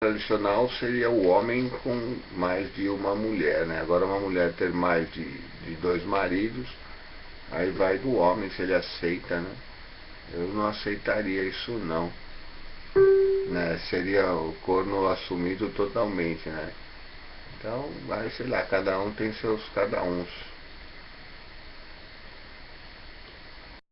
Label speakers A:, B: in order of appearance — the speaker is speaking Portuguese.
A: tradicional seria o homem com mais de uma mulher, né? Agora uma mulher ter mais de, de dois maridos, aí vai do homem se ele aceita, né? Eu não aceitaria isso não. Né? Seria o corno assumido totalmente, né? Então, vai, sei lá, cada um tem seus cada uns.